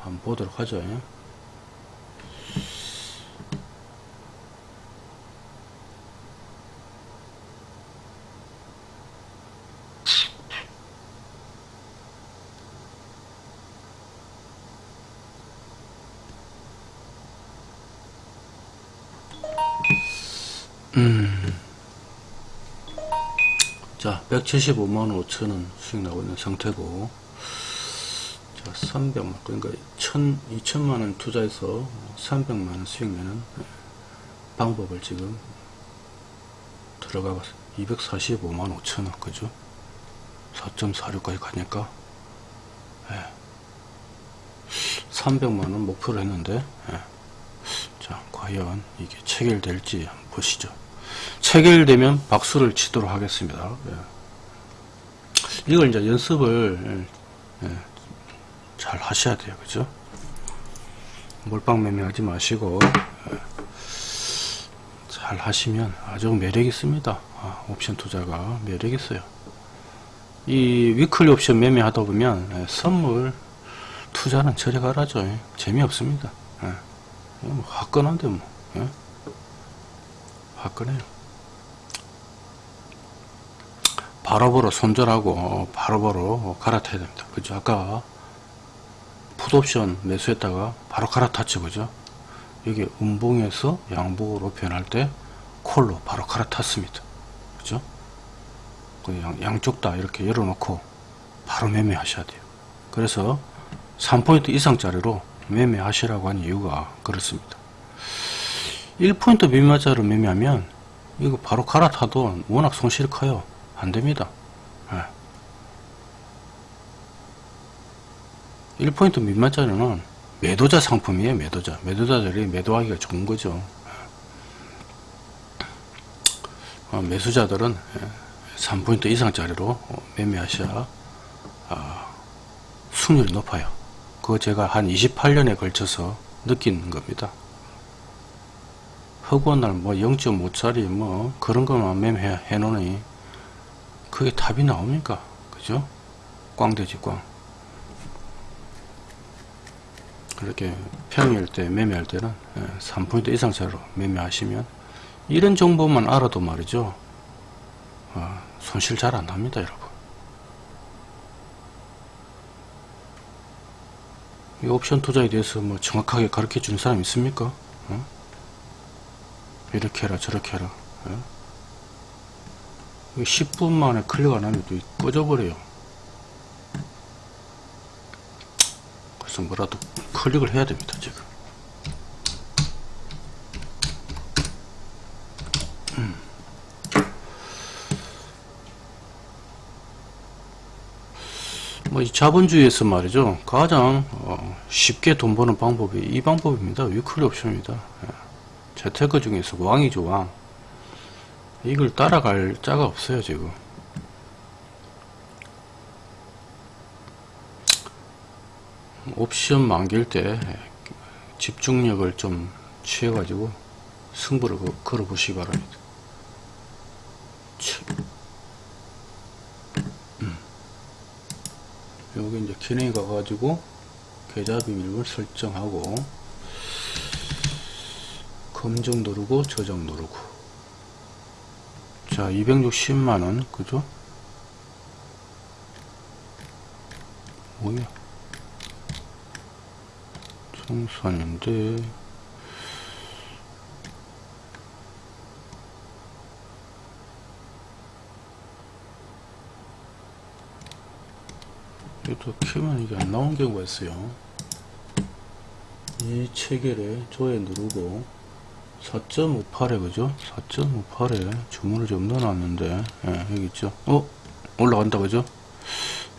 한번 보도록 하죠. 예. 음. 자, 175만 5천원 수익 나오고 있는 상태고, 자, 300만, 그러니까 1 2천만원 투자해서 300만원 수익 내는 방법을 지금 들어가 봤어요. 245만 5천원, 그죠? 4.46까지 가니까, 예. 300만원 목표로 했는데, 예. 자, 과연 이게 체결될지 보시죠. 체결되면 박수를 치도록 하겠습니다. 예. 이걸 이제 연습을 예, 잘 하셔야 돼요. 그죠? 몰빵 매매하지 마시고 예, 잘 하시면 아주 매력 있습니다. 아, 옵션 투자가 매력 있어요. 이 위클리 옵션 매매하다 보면 예, 선물 투자는 저리 가라죠. 예. 재미없습니다. 뭐 화끈한데 뭐 예? 화끈해요. 바로바로 손절하고 바로바로 갈아타야 됩니다. 그죠? 아까 풋옵션 매수했다가 바로 갈아탔죠 그죠? 여기 음봉에서 양봉으로 변할 때 콜로 바로 갈아탔습니다. 그죠? 그 양, 양쪽 다 이렇게 열어놓고 바로 매매하셔야 돼요. 그래서 3포인트 이상짜리로 매매하시라고 한 이유가 그렇습니다. 1포인트 미만짜리로 매매하면 이거 바로 갈아타도 워낙 손실이 커요. 안됩니다 1포인트 미만짜리는 매도자 상품이에요 매도자. 매도자들이 매도하기가 좋은 거죠. 어, 매수자들은 3포인트 이상짜리로 매매하셔야 어, 수익률이 높아요. 그거 제가 한 28년에 걸쳐서 느낀 겁니다. 허구한 날 뭐 0.5짜리 뭐 그런 것만 매매해 놓으니 그게 답이 나옵니까? 그죠? 꽝되지 꽝 그렇게 평일 때 매매할 때는 3포인트 예, 이상짜리로 매매하시면 이런 정보만 알아도 말이죠. 어, 손실 잘 안납니다 여러분. 이 옵션 투자에 대해서 뭐 정확하게 가르쳐 주는 사람 있습니까? 어? 이렇게 해라 저렇게 해라. 어? 10분 만에 클릭 안 하면 또 꺼져버려요. 그래서 뭐라도 클릭을 해야 됩니다 지금. 음. 뭐이 자본주의에서 말이죠. 가장 어, 쉽게 돈 버는 방법이 이 방법입니다. 위클리 옵션입니다. 예. 재테크 중에서 왕이죠 왕. 이걸 따라갈 자가 없어요 지금 옵션 만길 때 집중력을 좀 취해 가지고 승부를 걸어 보시기 바랍니다. 음. 여기 이제 기능이 가가지고 계좌 비밀을 설정하고 검정 누르고 저장 누르고. 자 260만원 그죠 뭐야 청산인데 또 키면 이게 안 나온 경우가 있어요. 이 체결에 조회 누르고 4.58에 그죠? 4.58에 주문을 좀 넣어놨는데 예, 여기 있죠? 어 올라간다 그죠?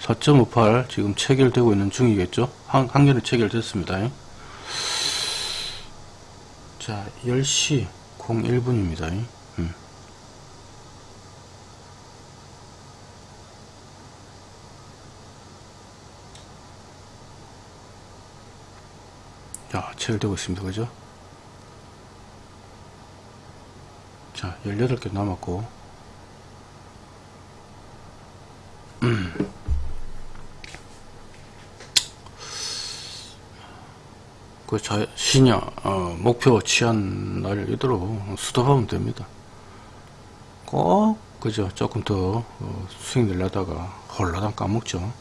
4.58 지금 체결되고 있는 중이겠죠? 한, 한 개는 체결됐습니다 자 10시 01분입니다. 음. 자 체결되고 있습니다. 그죠? 자 18개 남았고 그 자신이 어, 목표 취한 날 이대로 수도하면 됩니다. 꼭 그죠 조금 더 어, 수익 내려다가 홀라당 까먹죠.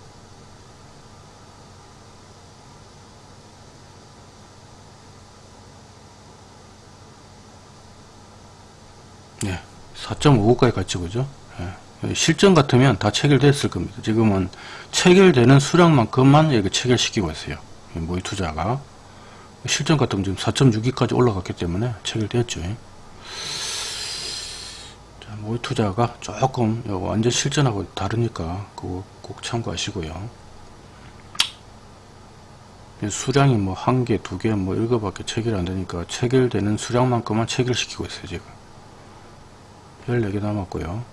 네, 4.59까지 갔죠, 그죠? 네. 실전 같으면 다 체결됐을 겁니다. 지금은 체결되는 수량만큼만 여기 체결시키고 있어요. 모의 투자가. 실전 같은 지금 4.62까지 올라갔기 때문에 체결되었죠. 자, 모의 투자가 조금 완전 실전하고 다르니까 그거 꼭 참고하시고요. 수량이 뭐 한 개, 두 개, 뭐 이거밖에 체결 안 되니까 체결되는 수량만큼만 체결시키고 있어요, 지금. 14개 남았고요.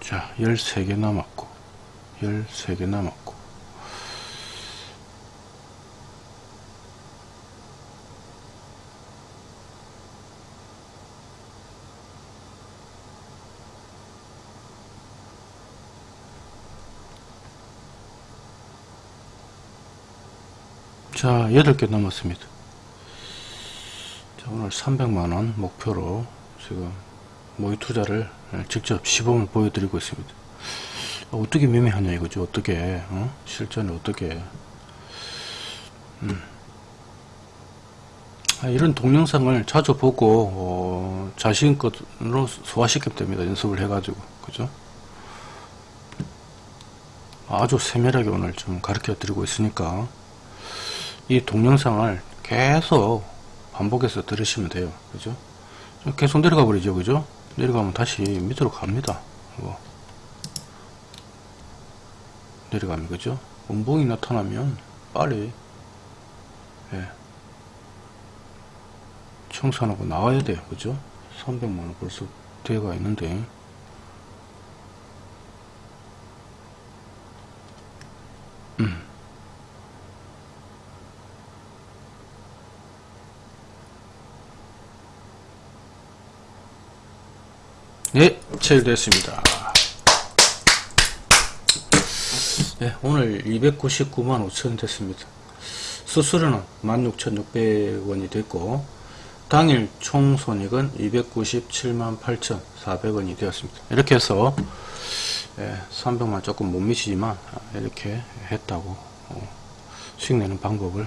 자, 13개 남았고, 13개 남았고, 자 8개 남았습니다. 자, 오늘 300만원 목표로 지금 모의 투자를 직접 시범을 보여드리고 있습니다. 어떻게 매매하냐 이거죠. 어떻게 어? 실전에 어떻게. 음. 아, 이런 동영상을 자주 보고 어, 자신껏으로 소화시키면 됩니다. 연습을 해 가지고. 그죠? 아주 세밀하게 오늘 좀 가르쳐 드리고 있으니까 이 동영상을 계속 반복해서 들으시면 돼요. 그죠? 계속 내려가 버리죠 그죠? 내려가면 다시 밑으로 갑니다. 이거. 내려가면 그죠? 운봉이 나타나면 빨리 예. 청산하고 나와야 돼요 그죠? 300만원 벌써 대가 있는데 음. 네, 체결됐습니다. 네, 오늘 299만 5천 됐습니다. 수수료는 16,600원이 됐고 당일 총 손익은 297만 8,400원이 되었습니다. 이렇게 해서 예, 300만 조금 못 미치지만 이렇게 했다고 어, 수익 내는 방법을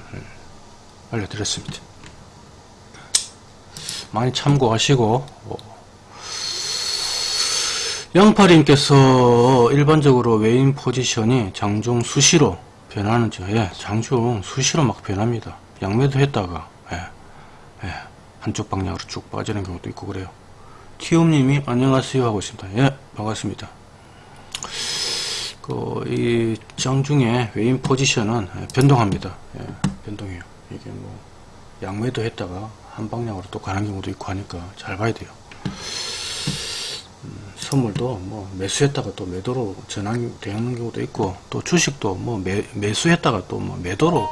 알려드렸습니다. 많이 참고하시고 어, 양파님께서 일반적으로 외인 포지션이 장중 수시로 변하는지 예, 장중 수시로 막 변합니다. 양매도 했다가 예, 예, 한쪽 방향으로 쭉 빠지는 경우도 있고 그래요. 티움님이 안녕하세요 하고 있습니다. 예, 반갑습니다. 그, 이 장중에 외인 포지션은 변동합니다. 예, 변동해요. 이게 뭐 양매도 했다가 한 방향으로 또 가는 경우도 있고 하니까 잘 봐야 돼요. 선물도 뭐 매수했다가 또 매도로 전환되는 경우도 있고 또 주식도 뭐 매, 매수했다가 또 뭐 매도로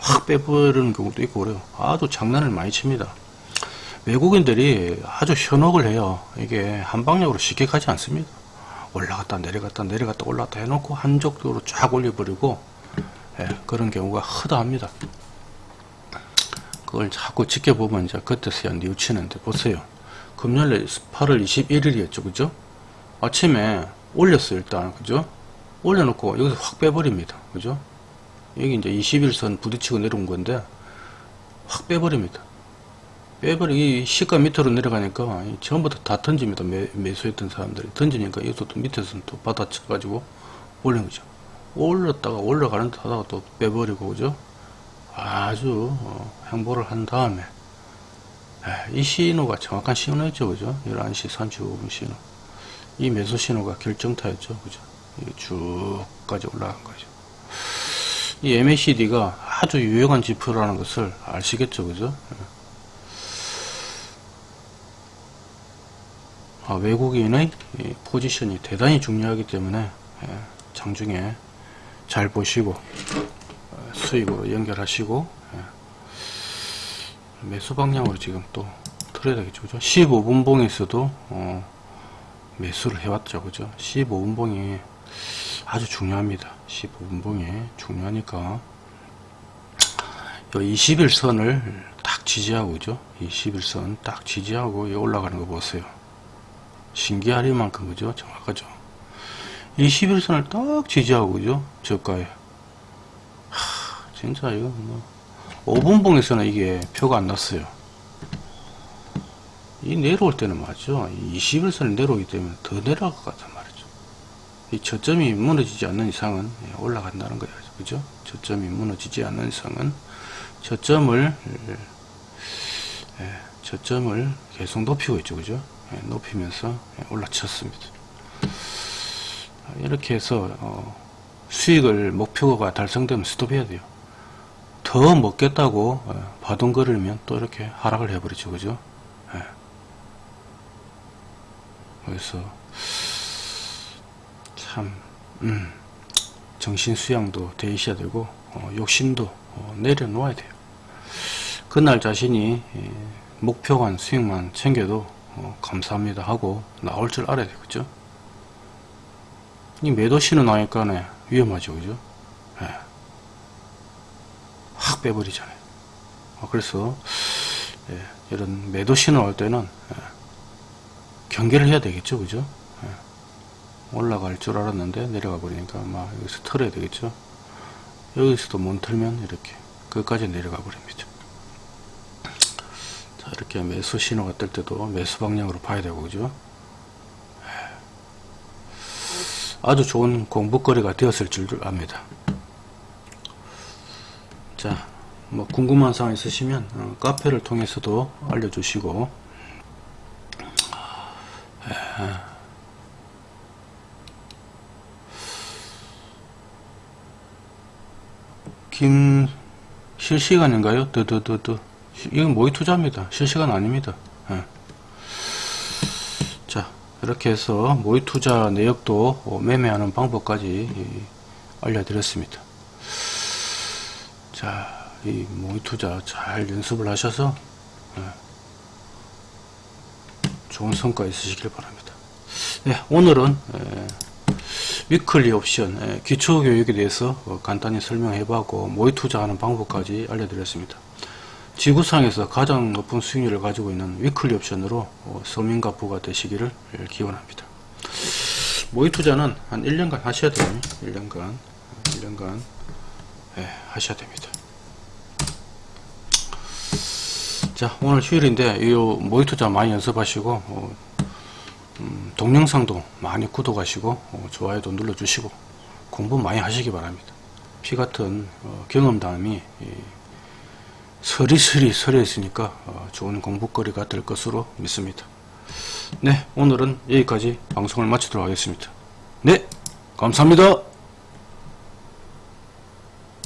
확 빼버리는 경우도 있고 그래요. 아주 장난을 많이 칩니다. 외국인들이 아주 현혹을 해요. 이게 한 방향으로 쉽게 가지 않습니다. 올라갔다 내려갔다 내려갔다 올라갔다 해놓고 한쪽으로 쫙 올려버리고 예, 그런 경우가 허다합니다. 그걸 자꾸 지켜보면 이제 그때서야 뉘우치는데 보세요. 금요일 8월 21일이었죠. 그죠 아침에 올렸어요 일단. 그죠? 올려놓고 여기서 확 빼버립니다. 그죠? 여기 이제 21선 부딪히고 내려온 건데 확 빼버립니다. 빼버리 이 시가 밑으로 내려가니까 전부 다, 다 던집니다 매, 매수했던 사람들이. 던지니까 여기서 또 밑에서는 또 받아쳐 가지고 올린 거죠. 올렸다가 올라가는 듯 하다가 또 빼버리고 그죠? 아주 어, 행보를 한 다음에. 이 신호가 정확한 신호였죠 그죠? 11시 35분 신호 이 매수 신호가 결정타였죠. 그죠? 쭉까지 올라간 거죠. 이 MACD가 아주 유용한 지표라는 것을 아시겠죠. 그죠? 아, 외국인의 포지션이 대단히 중요하기 때문에 예, 장중에 잘 보시고 어, 수익으로 연결하시고 예, 매수 방향으로 지금 또 틀어야 되겠죠. 그죠? 15분 봉에서도 어, 매수를 해왔죠. 그죠? 15분봉이 아주 중요합니다. 15분봉이 중요하니까 21선을 딱 지지하고 그죠? 21선 딱 지지하고 올라가는 거 보세요. 신기할 만큼 그죠? 정확하죠? 21선을 딱 지지하고 그죠? 저가에 하, 진짜 이거 뭐 5분봉에서는 이게 표가 안 났어요. 이 내려올 때는 맞죠. 21선을 내려오기 때문에 더 내려갈 것 같단 말이죠. 이 저점이 무너지지 않는 이상은 예, 올라간다는 거예요. 그죠? 저점이 무너지지 않는 이상은 저점을 예, 저점을 계속 높이고 있죠. 그죠? 예, 높이면서 올라쳤습니다. 이렇게 해서 어, 수익을 목표가 달성되면 스톱해야 돼요. 더 먹겠다고 어, 바둥거리면 또 이렇게 하락을 해버리죠. 그죠? 그래서 참 음, 정신 수양도 돼 있어야 되고 어, 욕심도 어, 내려놓아야 돼요. 그날 자신이 예, 목표만 수익만 챙겨도 어, 감사합니다 하고 나올 줄 알아야 되겠죠. 이 매도 신호 나니까 위험하죠, 그죠? 예. 확 빼버리잖아요. 어, 그래서 예, 이런 매도 신호 올 때는 예, 경계를 해야 되겠죠. 그죠? 예. 올라갈 줄 알았는데 내려가 버리니까 막 여기서 털어야 되겠죠 여기서도 못 털면 이렇게 끝까지 내려가 버립니다 자 이렇게 매수 신호가 뜰 때도 매수 방향으로 봐야 되고 그죠 아주 좋은 공부거리가 되었을 줄 압니다 자, 뭐 궁금한 사항 있으시면 어, 카페를 통해서도 알려주시고 김 실시간인가요? 드드드드 이건 모의 투자입니다. 실시간 아닙니다. 예. 자 이렇게 해서 모의 투자 내역도 어, 매매하는 방법까지 이, 알려드렸습니다. 자, 이 모의 투자 잘 연습을 하셔서 예, 좋은 성과 있으시길 바랍니다. 네, 오늘은 에, 위클리 옵션 에, 기초 교육에 대해서 어, 간단히 설명해보고 모의 투자하는 방법까지 알려드렸습니다. 지구상에서 가장 높은 수익률을 가지고 있는 위클리 옵션으로 어, 서민가부가 되시기를 기원합니다. 모의 투자는 한 1년간 하셔야 돼요. 1년간 1년간 예, 하셔야 됩니다. 자 오늘 휴일인데 이 모의 투자 많이 연습하시고 어, 음, 동영상도 많이 구독하시고 어, 좋아요도 눌러주시고 공부 많이 하시기 바랍니다. 피 같은 어, 경험담이 이, 서리서리 서려 있으니까 어, 좋은 공부거리가 될 것으로 믿습니다. 네 오늘은 여기까지 방송을 마치도록 하겠습니다. 네 감사합니다.